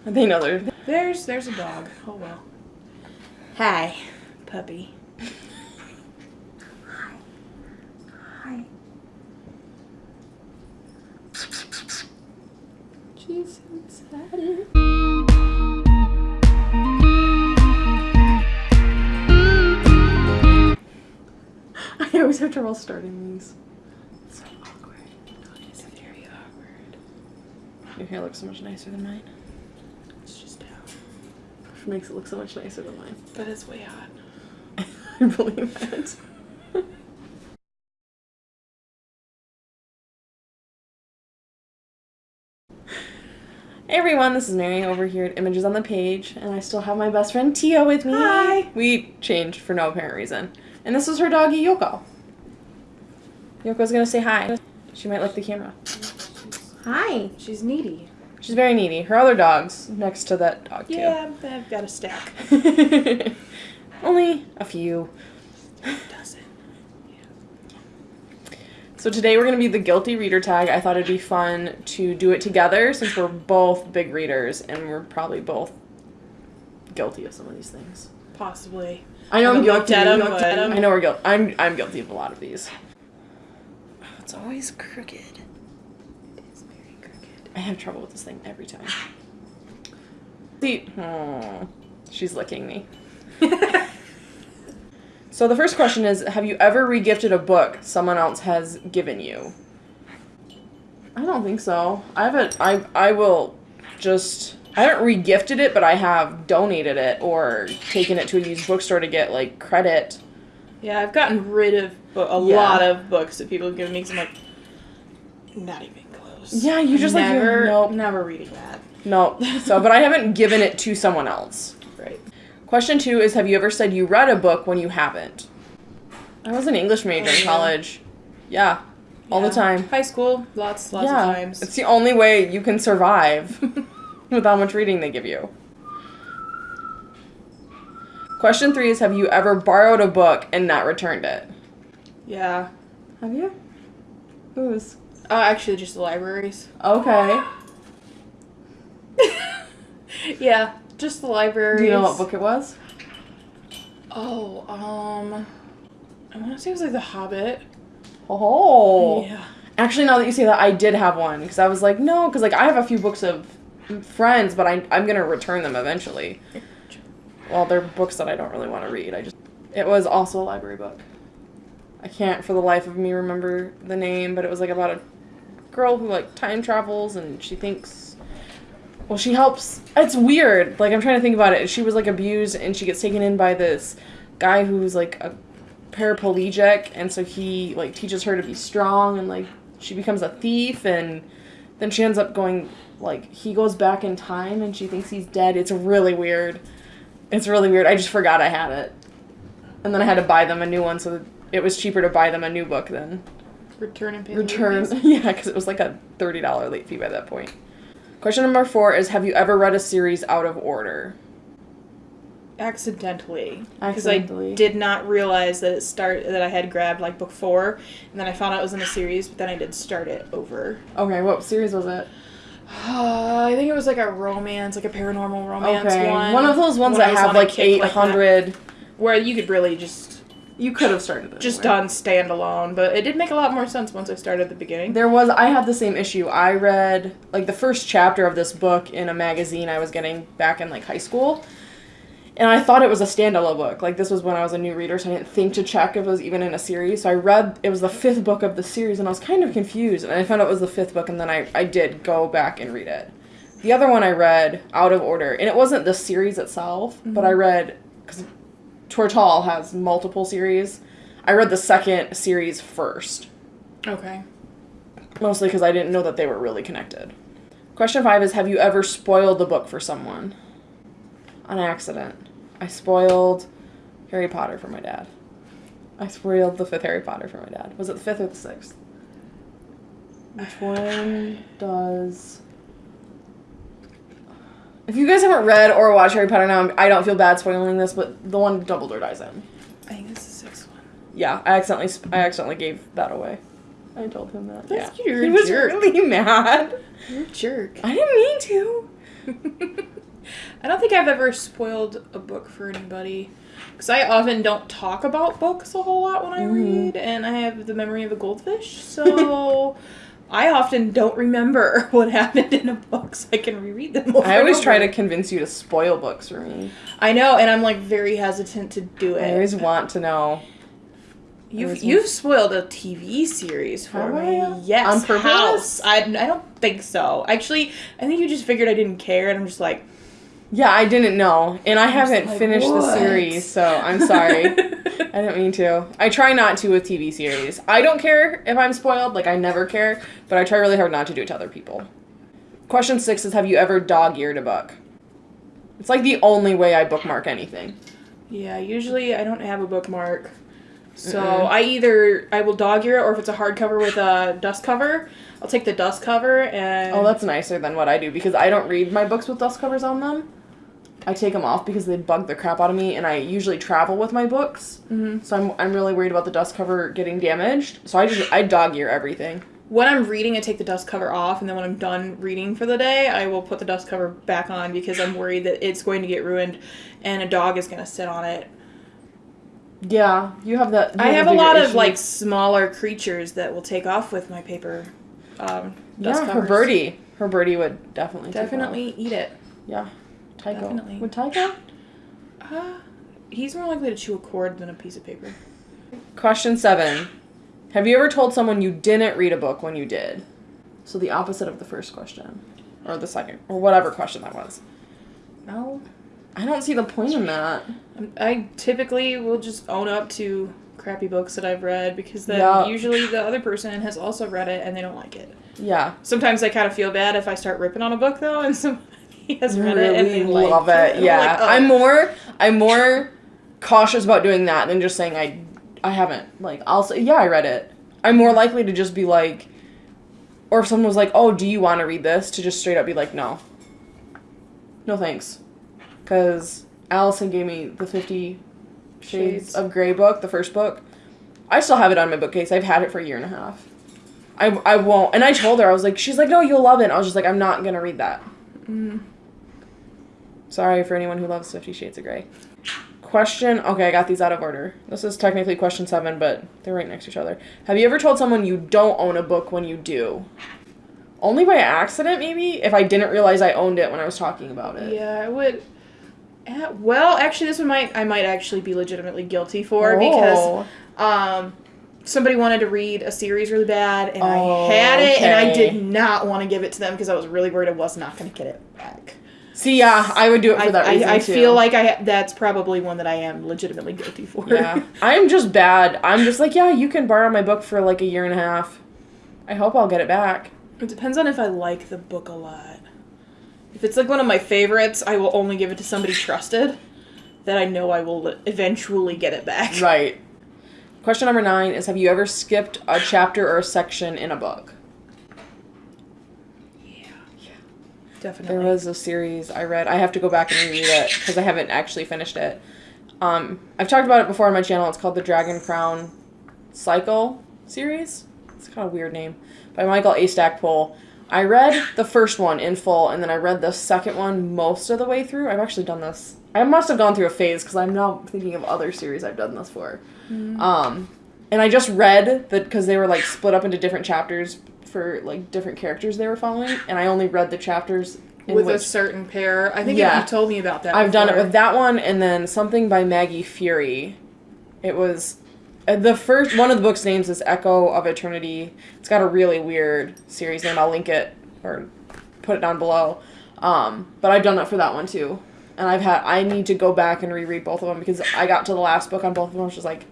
They know they're. There's there's a dog. Oh well. Hi, puppy. Hi. She's so excited. I always have trouble starting these. It's so awkward. It's very awkward. Your hair looks so much nicer than mine. Which makes it look so much nicer than mine. But it's way hot. I believe that. Hey everyone, this is Mary over here at Images on the Page, and I still have my best friend Tia with me. Hi. We changed for no apparent reason. And this is her doggy Yoko. Yoko's gonna say hi. She might like the camera. Hi. She's needy. She's very needy. Her other dog's next to that dog too. Yeah, I've got a stack. Only a few. Does it? So today we're going to be the guilty reader tag. I thought it'd be fun to do it together since we're both big readers and we're probably both guilty of some of these things. Possibly. I know I'm Haven't guilty. looked at 'em, Guilty. I know we're guilty. I'm I'm guilty of a lot of these. Oh, it's always crooked. It's very crooked. I have trouble with this thing every time. See, oh, she's licking me. So the first question is Have you ever regifted a book someone else has given you? I don't think so. I haven't. I I will just. I haven't regifted it, but I have donated it or taken it to a used bookstore to get like credit. Yeah, I've gotten rid of a Yeah. lot of books that people have given me because I'm like, not even close. Yeah, you just, like, you- never, nope. never reading that. No. So, but I haven't given it to someone else. Right. Question two is Have you ever said you read a book when you haven't? I was an English major Oh, in college. Yeah, all the time. High school, lots, lots yeah, of times. it's the only way you can survive with how much reading they give you. Question three is Have you ever borrowed a book and not returned it? yeah. Have you? Whose? Uh, actually, just the libraries. Okay. yeah, just the libraries. Do you know what book it was? Oh, um, I want to say it was like The Hobbit. Oh. Yeah. Actually, now that you say that, I did have one because I was like, no, because like I have a few books of friends, but I I'm gonna return them eventually. Well, they're books that I don't really want to read. I just it was also a library book. I can't for the life of me remember the name, but it was like about a girl who like time travels and she thinks well she helps. It's weird. Like i'm trying to think about it. She was like abused and she gets taken in by this guy who's like a paraplegic and so he like teaches her to be strong and like she becomes a thief and then she ends up going like he goes back in time and she thinks he's dead. It's really weird. It's really weird. I just forgot i had it. And then i had to buy them a new one so it was cheaper to buy them a new book than Return and pay. return. yeah because it was like a $30 late fee by that point. Question number four is have you ever read a series out of order? Accidentally, because I did not realize that it start that I had grabbed like book four, and then I found out it was in a series, but then I did start it over. okay what series was it? Uh, I think it was like a romance, like a paranormal romance okay. one. of those ones when that have like kick like 800 where you could really just you could have started it just anyway. done standalone, but it did make a lot more sense once I started at the beginning. There was I had the same issue. I read like the first chapter of this book in a magazine I was getting back in like high school. And I thought it was a standalone book. Like this was when I was a new reader, so I didn't think to check if it was even in a series. So I read it was the fifth book of the series and I was kind of confused. And I found out it was the fifth book and then I, I did go back and read it. The other one I read out of order. And it wasn't the series itself, but I mm-hmm. read because Tortall has multiple series. I read the second series first Okay. mostly because I didn't know that they were really connected. Question five is Have you ever spoiled the book for someone? On accident. I spoiled Harry Potter for my dad. I spoiled the fifth Harry Potter for my dad. Was it the fifth or the sixth? Which one does. If you guys haven't read or watched Harry Potter now, I don't feel bad spoiling this, but the one Dumbledore dies in. I think it's the sixth one. Yeah, I accidentally sp- I accidentally gave that away. I told him that. That's- yeah. you're he was jerk. really mad. You're a jerk. I didn't mean to. I don't think I've ever spoiled a book for anybody. Because I often don't talk about books a whole lot when I Mhm. read, and I have the memory of a goldfish, so I often don't remember what happened in a book, so I can reread them I always try to convince you to spoil books for me. I know, and I'm like very hesitant to do it. I always want to know. You've you've spoiled a TV series for me. I? Yes. On purpose? House. I, I don't think so. Actually, I think you just figured I didn't care, and I'm just like. Yeah, I didn't know, and I just haven't like, finished the series, so I'm sorry. I don't mean to. I try not to with TV series. I don't care if I'm spoiled, like I never care, but I try really hard not to do it to other people. Question six is Have you ever dog eared a book? It's like the only way I bookmark anything. Yeah, usually I don't have a bookmark. So Mm-mm. I either I will dog ear it, or if it's a hardcover with a dust cover, I'll take the dust cover and Oh, that's nicer than what I do because I don't read my books with dust covers on them. I take them off because they bug the crap out of me, and I usually travel with my books, Mhm. so I'm, I'm really worried about the dust cover getting damaged. So I just I dog ear everything. when I'm reading, I take the dust cover off, and then when I'm done reading for the day, I will put the dust cover back on because I'm worried that it's going to get ruined, and a dog is going to sit on it. Yeah, you have that. you I have a lot of like smaller creatures that will take off with my paper. Um, dust yeah, her birdie. Her birdie would definitely take off. Definitely eat it. Yeah, Tycho. Definitely. Would Tycho? Uh, he's more likely to chew a cord than a piece of paper. Question seven. Have you ever told someone you didn't read a book when you did? So the opposite of the first question, or the second, or whatever question that was. No. I don't see the point in that. I'm- typically will just own up to crappy books that I've read because then Yeah. usually the other person has also read it and they don't like it. Yeah, Sometimes I kind of feel bad if I start ripping on a book though and somebody has read it and they really like love it. Yeah, like, oh. I'm more I'm more cautious about doing that than just saying I I haven't. Like I'll say yeah I read it. I'm more likely to just be like, or if someone was like, oh, do you want to read this? To just straight up be like, no. No thanks, because Allison gave me the Fifty Shades, Shades. of Grey book, the first book. I still have it on my bookcase. I've had it for a year and a half. I, I won't. And I told her, I was like, she's like, no, you'll love it. I was just like, I'm not going to read that. Mm. Sorry for anyone who loves Fifty Shades of Grey. Question. Okay, I got these out of order. This is technically question seven, but they're right next to each other. Have you ever told someone you don't own a book when you do? Only by accident, maybe? If I didn't realize I owned it when I was talking about it. Yeah, I would. eh, Well, actually, this one might I might actually be legitimately guilty for because Oh. um, somebody wanted to read a series really bad, and Oh, I had it, and I did not want to give it to them because I was really worried I was not going to get it back. See, yeah, I would do it for I, that I, reason I too. feel like I that's probably one that I am legitimately guilty for. Yeah. I'm just bad. I'm just like, yeah, you can borrow my book for like a year and a half. I hope I'll get it back. it depends on if I like the book a lot. If it's like one of my favorites, I will only give it to somebody trusted that I know I will eventually get it back. Right. Question number nine is Have you ever skipped a chapter or a section in a book? Definitely. There was a series I read. I have to go back and reread it because I haven't actually finished it. Um, I've talked about it before on my channel. It's called the Dragon Crown Cycle series. It's kind of a weird name by Michael A. Stackpole. I read the first one in full, and then I read the second one most of the way through. I've actually done this. I must have gone through a phase because I'm now thinking of other series I've done this for. Um, and I just read that because they were like split up into different chapters for like different characters they were following, and I only read the chapters in with a certain pair. I think Yeah. you told me about that. I've done it with that one, and then something by Maggie Furey. It was uh, the first one of the book's names is Echo of Eternity. It's got a really weird series name. I'll link it or put it down below. Um, but I've done that for that one too, and I've had I need to go back and reread both of them because I got to the last book on both of them. I was just like,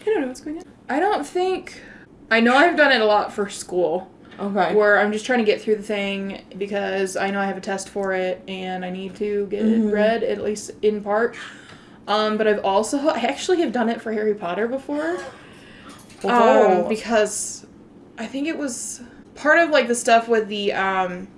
I don't know what's going on. I don't think. I know I've done it a lot for school, okay, where I'm just trying to get through the thing because I know I have a test for it and I need to get Mhm. it read at least in part. Um, but I've also I actually have done it for Harry Potter before. Oh. Um, because I think it was part of like the stuff with the um,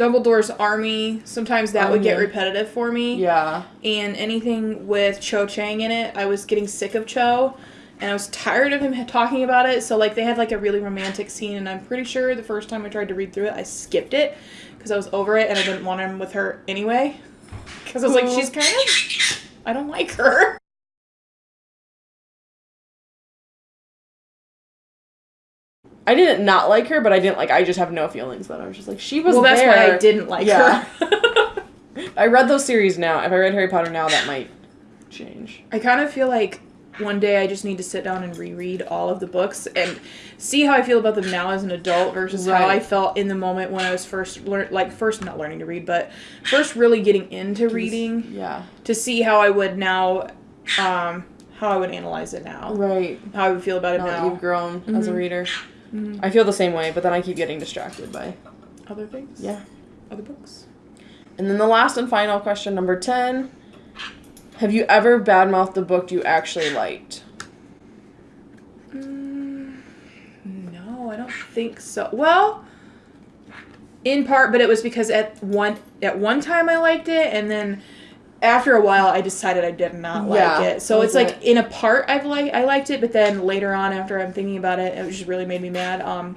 Dumbledore's army. Sometimes that would get Mhm. repetitive for me. yeah, and anything with Cho Chang in it, I was getting sick of Cho, and I was tired of him talking about it. So like they had like a really romantic scene, and I'm pretty sure the first time I tried to read through it, I skipped it because I was over it and I didn't want him with her anyway. Because I was like, she's kind of, I don't like her. I didn't not like her, but I didn't like. I just have no feelings. But I was just like, she was well, that's there. why I didn't like Yeah. her. I read those series now. If I read Harry Potter now, that might change. I kind of feel like one day I just need to sit down and reread all of the books and see how I feel about them now as an adult versus how I felt in the moment when I was first learn like first not learning to read, but first really getting into reading Yeah. to see how I would now um how I would analyze it now. Right. How I would feel about it Now that now. you've grown as a Mhm. reader, Mhm. I feel the same way. But then I keep getting distracted by Other things? yeah. Other books? And then the last and final question, number 10. Have you ever badmouthed a book you actually liked? Mm, no, I don't think so. Well, in part, but it was because at one at one time I liked it, and then after a while I decided I did not like it. So it's like it- in a part I've like I liked it, but then later on after I'm thinking about it, it just really made me mad. Um,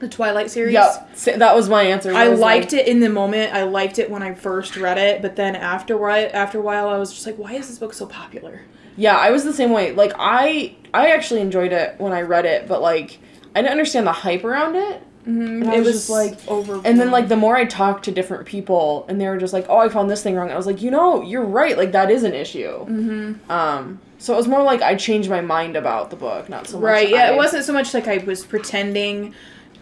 the Twilight series. Yep. That was my answer. I liked like, it in the moment. I liked it when I first read it, but then after after a while, I was just like, "Why is this book so popular?" Yeah, I was the same way. Like I I actually enjoyed it when I read it, but like I didn't understand the hype around it. Mm-hmm. It was was just like- over. And then like the more I talked to different people and they were just like, "Oh, I found this thing wrong." I was like, "You know, you're right. Like that is an issue." Mm-hmm. Um so it was more like I changed my mind about the book, not so much Right. Yeah. I- It wasn't so much like I was pretending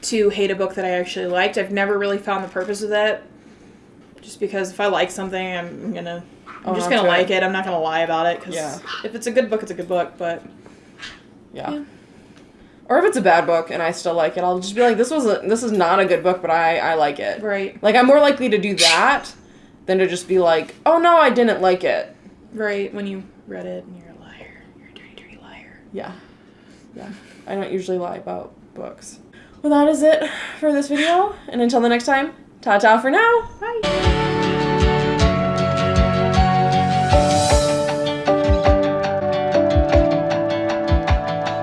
to hate a book that I actually liked. I've never really found the purpose of that. Just because if I like something, I'm gonna. I'm Own just gonna to like it. I'm not gonna lie about it because Yeah. if it's a good book, it's a good book. But Yeah. Yeah. Or if it's a bad book and I still like it, I'll just be like, "This was a, this is not a good book, but I I like it." right, Like I'm more likely to do that than to just be like, "Oh no, I didn't like it." right. When you read it, and you're a liar. You're a dirty, dirty liar. Yeah. Yeah. I don't usually lie about books. Well, that is it for this video. And until the next time, ta ta for now. Bye.